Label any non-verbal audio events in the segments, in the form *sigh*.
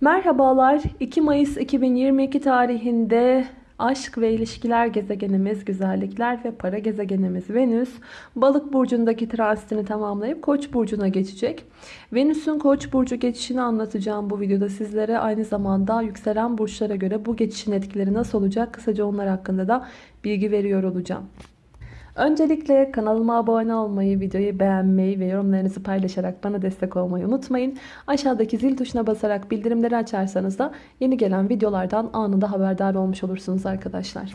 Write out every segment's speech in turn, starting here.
Merhabalar. 2 Mayıs 2022 tarihinde aşk ve ilişkiler gezegenimiz, güzellikler ve para gezegenimiz Venüs Balık burcundaki transitini tamamlayıp Koç burcuna geçecek. Venüs'ün Koç burcu geçişini anlatacağım bu videoda sizlere. Aynı zamanda yükselen burçlara göre bu geçişin etkileri nasıl olacak? Kısaca onlar hakkında da bilgi veriyor olacağım. Öncelikle kanalıma abone olmayı, videoyu beğenmeyi ve yorumlarınızı paylaşarak bana destek olmayı unutmayın. Aşağıdaki zil tuşuna basarak bildirimleri açarsanız da yeni gelen videolardan anında haberdar olmuş olursunuz arkadaşlar.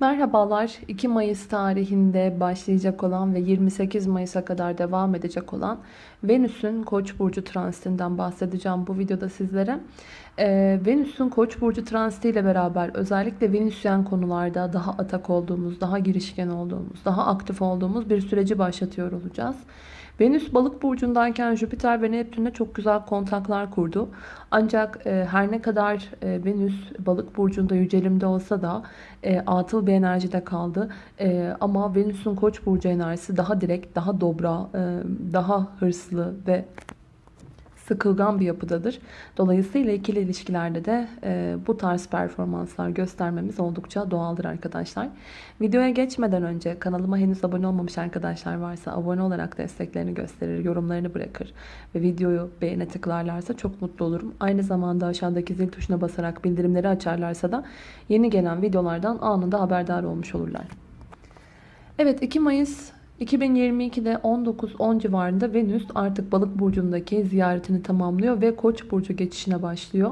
Merhabalar 2 Mayıs tarihinde başlayacak olan ve 28 Mayıs'a kadar devam edecek olan Venüs'ün Koç burcu transitinden bahsedeceğim bu videoda sizlere. Ee, Venüs'ün Koç burcu transiti ile beraber özellikle Venüsyen konularda daha atak olduğumuz, daha girişken olduğumuz, daha aktif olduğumuz bir süreci başlatıyor olacağız. Venüs balık burcundayken Jüpiter ve Neptün'le çok güzel kontaklar kurdu. Ancak e, her ne kadar e, Venüs balık burcunda yücelimde olsa da e, atıl bir enerjide kaldı. E, ama Venüs'ün koç burcu enerjisi daha direkt, daha dobra, e, daha hırslı ve sıkılgan bir yapıdadır. Dolayısıyla ikili ilişkilerde de e, bu tarz performanslar göstermemiz oldukça doğaldır arkadaşlar. Videoya geçmeden önce kanalıma henüz abone olmamış arkadaşlar varsa abone olarak desteklerini gösterir, yorumlarını bırakır ve videoyu beğene tıklarlarsa çok mutlu olurum. Aynı zamanda aşağıdaki zil tuşuna basarak bildirimleri açarlarsa da yeni gelen videolardan anında haberdar olmuş olurlar. Evet 2 Mayıs 2022'de 19-10 civarında Venüs artık balık burcundaki ziyaretini tamamlıyor ve koç burcu geçişine başlıyor.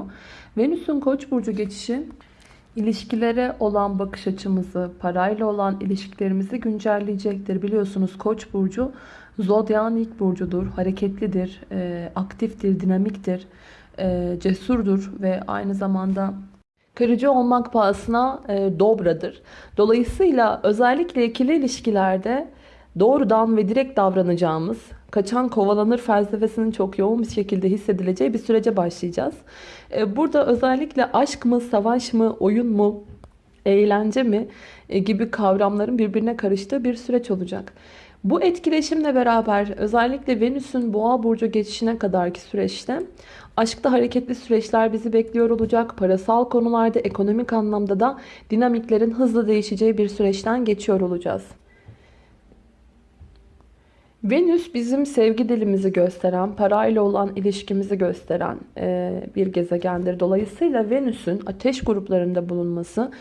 Venüs'ün koç burcu geçişi ilişkilere olan bakış açımızı, parayla olan ilişkilerimizi güncelleyecektir. Biliyorsunuz koç burcu zodyan ilk burcudur, hareketlidir, e, aktiftir, dinamiktir, e, cesurdur ve aynı zamanda kırıcı olmak pahasına e, dobradır. Dolayısıyla özellikle ikili ilişkilerde doğrudan ve direkt davranacağımız, kaçan kovalanır felsefesinin çok yoğun bir şekilde hissedileceği bir sürece başlayacağız. E, burada özellikle aşk mı, savaş mı, oyun mu, eğlence mi e, gibi kavramların birbirine karıştığı bir süreç olacak. Bu etkileşimle beraber özellikle Venüs'ün boğa burcu geçişine kadarki süreçte aşkta hareketli süreçler bizi bekliyor olacak. Parasal konularda ekonomik anlamda da dinamiklerin hızlı değişeceği bir süreçten geçiyor olacağız. Venüs bizim sevgi dilimizi gösteren, parayla olan ilişkimizi gösteren bir gezegendir. Dolayısıyla Venüs'ün ateş gruplarında bulunması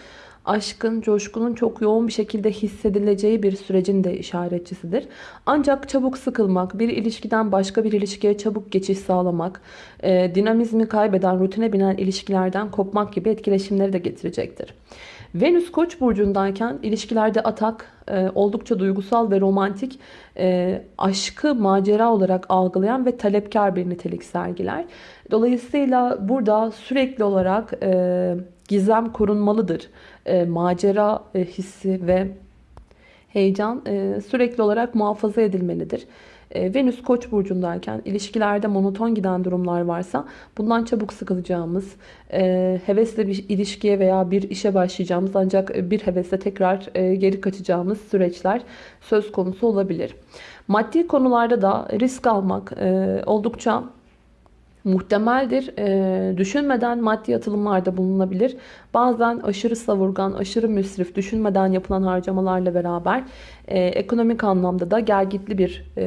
aşkın, coşkunun çok yoğun bir şekilde hissedileceği bir sürecin de işaretçisidir. Ancak çabuk sıkılmak, bir ilişkiden başka bir ilişkiye çabuk geçiş sağlamak, e, dinamizmi kaybeden, rutine binen ilişkilerden kopmak gibi etkileşimleri de getirecektir. Venüs Koç burcundayken ilişkilerde atak, e, oldukça duygusal ve romantik, e, aşkı macera olarak algılayan ve talepkar bir nitelik sergiler. Dolayısıyla burada sürekli olarak e, gizem korunmalıdır. E, macera e, hissi ve heyecan e, sürekli olarak muhafaza edilmelidir. E, Venüs Koç burcundayken ilişkilerde monoton giden durumlar varsa bundan çabuk sıkılacağımız, e, hevesle bir ilişkiye veya bir işe başlayacağımız ancak bir hevesle tekrar e, geri kaçacağımız süreçler söz konusu olabilir. Maddi konularda da risk almak oldukça muhtemeldir. E, düşünmeden maddi yatırımlarda bulunabilir. Bazen aşırı savurgan, aşırı müsrif, düşünmeden yapılan harcamalarla beraber e, ekonomik anlamda da gergitli bir e,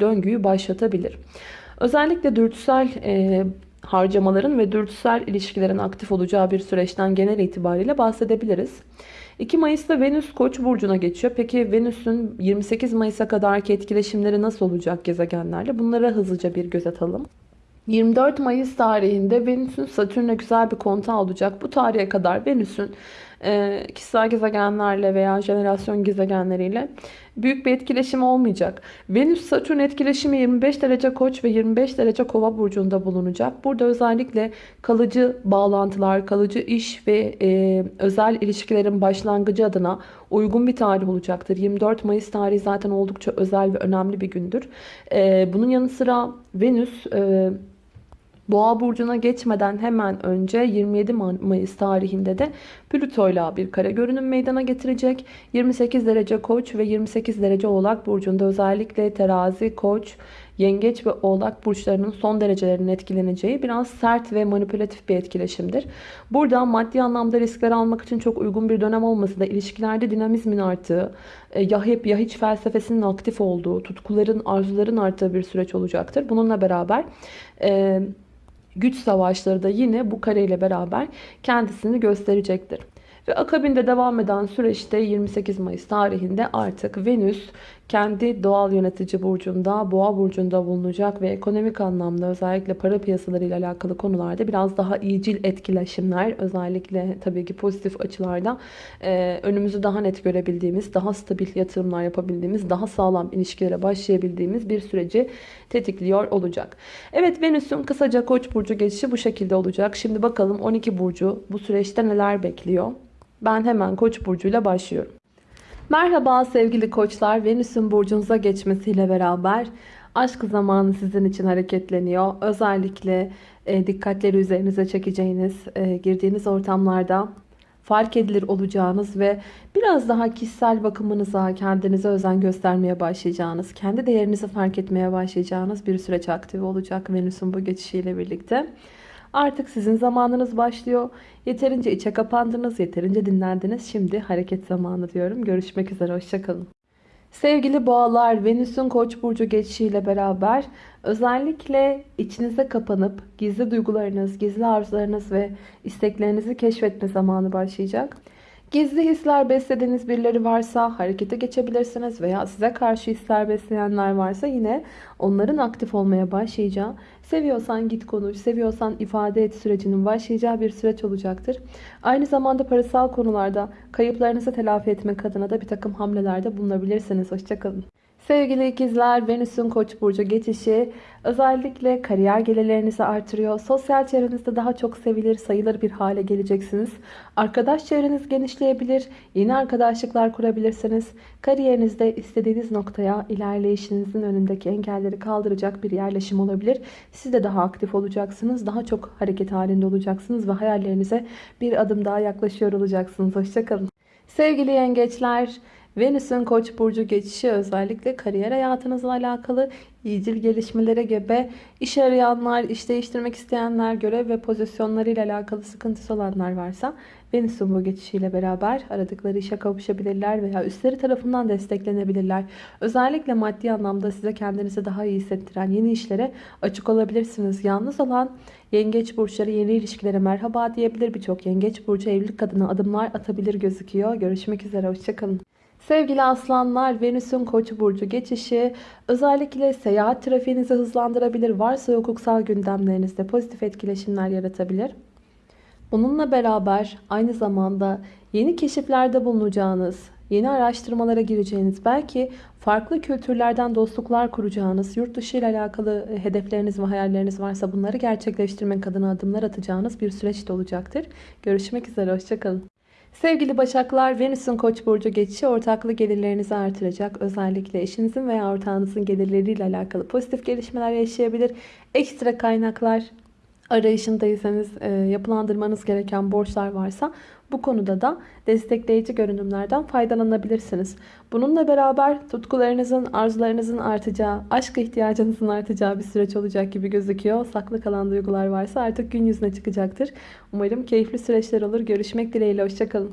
döngüyü başlatabilir. Özellikle dürtüsel e, harcamaların ve dürtüsel ilişkilerin aktif olacağı bir süreçten genel itibariyle bahsedebiliriz. 2 Mayıs'ta Venüs Koç burcuna geçiyor. Peki Venüs'ün 28 Mayıs'a kadarki etkileşimleri nasıl olacak gezegenlerle? Bunlara hızlıca bir göz atalım. 24 Mayıs tarihinde Venüs'ün Satürn'e güzel bir kontağı olacak. Bu tarihe kadar Venüs'ün e, kişisel gezegenlerle veya jenerasyon gezegenleriyle büyük bir etkileşim olmayacak. Venüs-Satürn etkileşimi 25 derece koç ve 25 derece kova burcunda bulunacak. Burada özellikle kalıcı bağlantılar, kalıcı iş ve e, özel ilişkilerin başlangıcı adına uygun bir tarih olacaktır. 24 Mayıs tarihi zaten oldukça özel ve önemli bir gündür. E, bunun yanı sıra Venüs... E, Boğa burcuna geçmeden hemen önce 27 Mayıs tarihinde de Plüto ile bir kare görünüm meydana getirecek. 28 derece Koç ve 28 derece Oğlak burcunda özellikle terazi, Koç, yengeç ve oğlak burçlarının son derecelerinin etkileneceği biraz sert ve manipülatif bir etkileşimdir. Burada maddi anlamda riskler almak için çok uygun bir dönem olması da ilişkilerde dinamizmin arttığı, e, ya hep felsefesinin aktif olduğu, tutkuların, arzuların arttığı bir süreç olacaktır. Bununla beraber e, güç savaşları da yine bu kareyle beraber kendisini gösterecektir. Ve akabinde devam eden süreçte 28 Mayıs tarihinde artık Venüs kendi doğal yönetici burcunda, boğa burcunda bulunacak ve ekonomik anlamda özellikle para piyasaları ile alakalı konularda biraz daha iyicil etkileşimler, özellikle tabii ki pozitif açılarda e, önümüzü daha net görebildiğimiz, daha stabil yatırımlar yapabildiğimiz, daha sağlam ilişkilere başlayabildiğimiz bir süreci tetikliyor olacak. Evet Venüs'ün kısaca Koç burcu geçişi bu şekilde olacak. Şimdi bakalım 12 burcu bu süreçte neler bekliyor? Ben hemen Koç burcuyla başlıyorum. Merhaba sevgili koçlar. Venüs'ün burcunuza geçmesiyle beraber aşk zamanı sizin için hareketleniyor. Özellikle e, dikkatleri üzerinize çekeceğiniz, e, girdiğiniz ortamlarda fark edilir olacağınız ve biraz daha kişisel bakımınıza, kendinize özen göstermeye başlayacağınız, kendi değerinizi fark etmeye başlayacağınız bir süreç aktif olacak Venüs'ün bu geçişiyle birlikte. Artık sizin zamanınız başlıyor. Yeterince içe kapandınız, yeterince dinlendiniz. Şimdi hareket zamanı diyorum. Görüşmek üzere, hoşçakalın. Sevgili boğalar, Venüs'ün koç burcu geçişiyle beraber özellikle içinize kapanıp gizli duygularınız, gizli arzularınız ve isteklerinizi keşfetme zamanı başlayacak. Gizli hisler beslediğiniz birileri varsa harekete geçebilirsiniz veya size karşı hisler besleyenler varsa yine onların aktif olmaya başlayacağı, seviyorsan git konuş, seviyorsan ifade et sürecinin başlayacağı bir süreç olacaktır. Aynı zamanda parasal konularda kayıplarınızı telafi etmek adına da bir takım hamlelerde bulunabilirsiniz. Hoşçakalın. Sevgili ikizler, Venüs'ün Koç burcu geçişi özellikle kariyer gelirlerinizi artırıyor. Sosyal çevrenizde daha çok sevilir, sayılır bir hale geleceksiniz. Arkadaş çevreniz genişleyebilir, yeni arkadaşlıklar kurabilirsiniz. Kariyerinizde istediğiniz noktaya ilerleyişinizin önündeki engelleri kaldıracak bir yerleşim olabilir. Siz de daha aktif olacaksınız, daha çok hareket halinde olacaksınız ve hayallerinize bir adım daha yaklaşıyor olacaksınız. Hoşçakalın. Sevgili yengeçler, Venüs'ün Koç burcu geçişi özellikle kariyer hayatınızla alakalı iyicil gelişmelere gebe, iş arayanlar, iş değiştirmek isteyenler, görev ve pozisyonlarıyla alakalı sıkıntısı olanlar varsa Venüs'ün bu geçişiyle beraber aradıkları işe kavuşabilirler veya üstleri tarafından desteklenebilirler. Özellikle maddi anlamda size kendinizi daha iyi hissettiren yeni işlere açık olabilirsiniz. Yalnız olan yengeç burçları yeni ilişkilere merhaba diyebilir. Birçok yengeç burcu evlilik adına adımlar atabilir gözüküyor. Görüşmek üzere, hoşçakalın. Sevgili aslanlar, Venüs'ün Koç burcu geçişi özellikle seyahat trafiğinizi hızlandırabilir. Varsa hukuksal gündemlerinizde pozitif etkileşimler yaratabilir. Bununla beraber aynı zamanda yeni keşiflerde bulunacağınız, yeni araştırmalara gireceğiniz, belki farklı kültürlerden dostluklar kuracağınız, yurt dışı ile alakalı hedefleriniz ve hayalleriniz varsa bunları gerçekleştirmek adına adımlar atacağınız bir süreç de olacaktır. Görüşmek üzere, hoşçakalın. Sevgili Başaklar, Venüs'ün Koç burcu geçişi ortaklı gelirlerinizi artıracak. Özellikle eşinizin veya ortağınızın gelirleriyle alakalı pozitif gelişmeler yaşayabilir. Ekstra kaynaklar arayışındaysanız, e, yapılandırmanız gereken borçlar varsa bu konuda da destekleyici görünümlerden faydalanabilirsiniz. Bununla beraber tutkularınızın, arzularınızın artacağı, aşk ihtiyacınızın artacağı bir süreç olacak gibi gözüküyor. Saklı kalan duygular varsa artık gün yüzüne çıkacaktır. Umarım keyifli süreçler olur. Görüşmek dileğiyle. Hoşçakalın.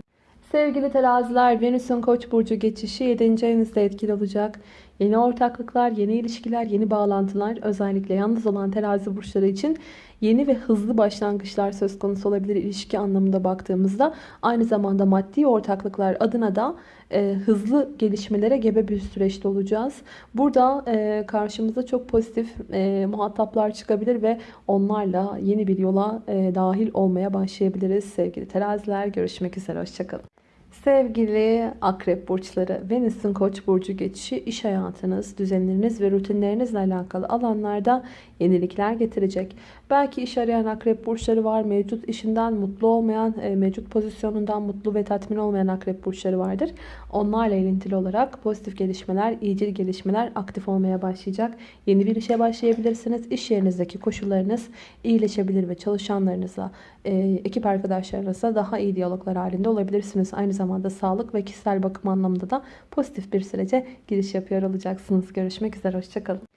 Sevgili teraziler, Venüs'ün Koç burcu geçişi 7. ayınızda etkili olacak. Yeni ortaklıklar, yeni ilişkiler, yeni bağlantılar özellikle yalnız olan terazi burçları için yeni ve hızlı başlangıçlar söz konusu olabilir ilişki anlamında baktığımızda. Aynı zamanda maddi ortaklıklar adına da e, hızlı gelişmelere gebe bir süreçte olacağız. Burada e, karşımıza çok pozitif e, muhataplar çıkabilir ve onlarla yeni bir yola e, dahil olmaya başlayabiliriz. Sevgili teraziler görüşmek üzere. Hoşçakalın. Sevgili akrep burçları, Venüs'ün koç burcu geçişi iş hayatınız, düzenleriniz ve rutinlerinizle alakalı alanlarda yenilikler getirecek. Belki iş arayan akrep burçları var. Mevcut işinden mutlu olmayan, e, mevcut pozisyonundan mutlu ve tatmin olmayan akrep burçları vardır. Onlarla ilintili olarak pozitif gelişmeler, iyicil gelişmeler aktif olmaya başlayacak. Yeni bir işe başlayabilirsiniz. İş yerinizdeki koşullarınız iyileşebilir ve çalışanlarınıza, e, ekip arkadaşlarınızla daha iyi diyaloglar halinde olabilirsiniz. Aynı zamanda sağlık ve kişisel bakım anlamında da pozitif bir sürece giriş yapıyor olacaksınız. Görüşmek üzere, hoşçakalın.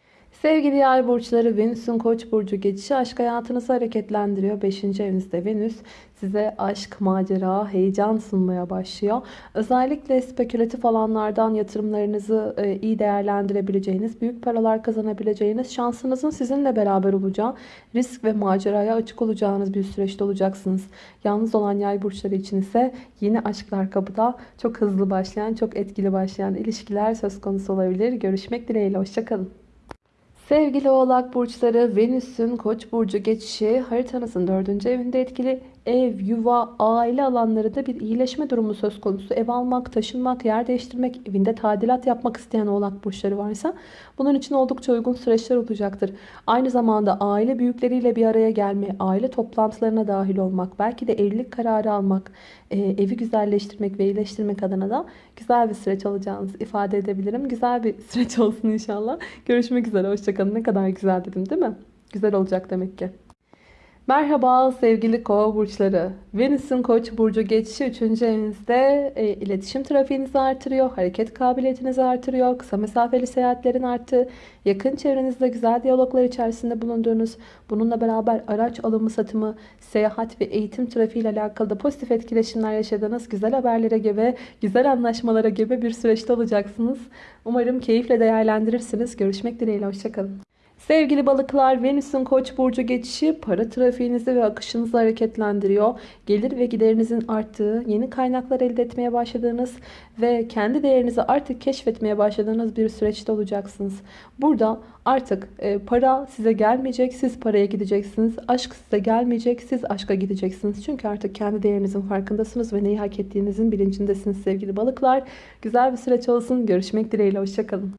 Sevgili yay burçları Venüs'ün koç burcu geçişi aşk hayatınızı hareketlendiriyor. 5. evinizde Venüs size aşk, macera, heyecan sunmaya başlıyor. Özellikle spekülatif alanlardan yatırımlarınızı e, iyi değerlendirebileceğiniz, büyük paralar kazanabileceğiniz, şansınızın sizinle beraber olacağı, risk ve maceraya açık olacağınız bir süreçte olacaksınız. Yalnız olan yay burçları için ise yeni aşklar kapıda çok hızlı başlayan, çok etkili başlayan ilişkiler söz konusu olabilir. Görüşmek dileğiyle, hoşçakalın. Sevgili oğlak burçları Venüs'ün koç burcu geçişi haritanızın dördüncü evinde etkili ev, yuva, aile alanlarında bir iyileşme durumu söz konusu. Ev almak, taşınmak, yer değiştirmek, evinde tadilat yapmak isteyen oğlak burçları varsa bunun için oldukça uygun süreçler olacaktır. Aynı zamanda aile büyükleriyle bir araya gelme, aile toplantılarına dahil olmak, belki de evlilik kararı almak, e, evi güzelleştirmek ve iyileştirmek adına da güzel bir süreç olacağınızı ifade edebilirim. Güzel bir süreç *laughs* olsun inşallah. Görüşmek üzere, hoşçakalın. Ne kadar güzel dedim değil mi? Güzel olacak demek ki. Merhaba sevgili kova burçları. Venüs'ün koç burcu geçişi 3. evinizde e, iletişim trafiğinizi artırıyor, hareket kabiliyetinizi artırıyor, kısa mesafeli seyahatlerin arttığı, yakın çevrenizde güzel diyaloglar içerisinde bulunduğunuz, bununla beraber araç alımı satımı, seyahat ve eğitim trafiği ile alakalı da pozitif etkileşimler yaşadığınız güzel haberlere gibi, güzel anlaşmalara gibi bir süreçte olacaksınız. Umarım keyifle değerlendirirsiniz. Görüşmek dileğiyle, hoşçakalın. Sevgili balıklar, Venüs'ün koç burcu geçişi para trafiğinizi ve akışınızı hareketlendiriyor. Gelir ve giderinizin arttığı, yeni kaynaklar elde etmeye başladığınız ve kendi değerinizi artık keşfetmeye başladığınız bir süreçte olacaksınız. Burada artık e, para size gelmeyecek, siz paraya gideceksiniz. Aşk size gelmeyecek, siz aşka gideceksiniz. Çünkü artık kendi değerinizin farkındasınız ve neyi hak ettiğinizin bilincindesiniz sevgili balıklar. Güzel bir süreç olsun. Görüşmek dileğiyle, hoşçakalın.